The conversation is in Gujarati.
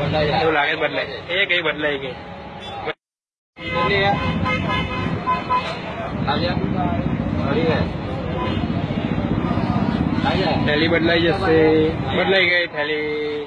એવું લાગે બદલાય. એ કઈ બદલાઈ ગઈ થેલી બદલાઈ જશે. બદલાઈ ગઈ થેલી.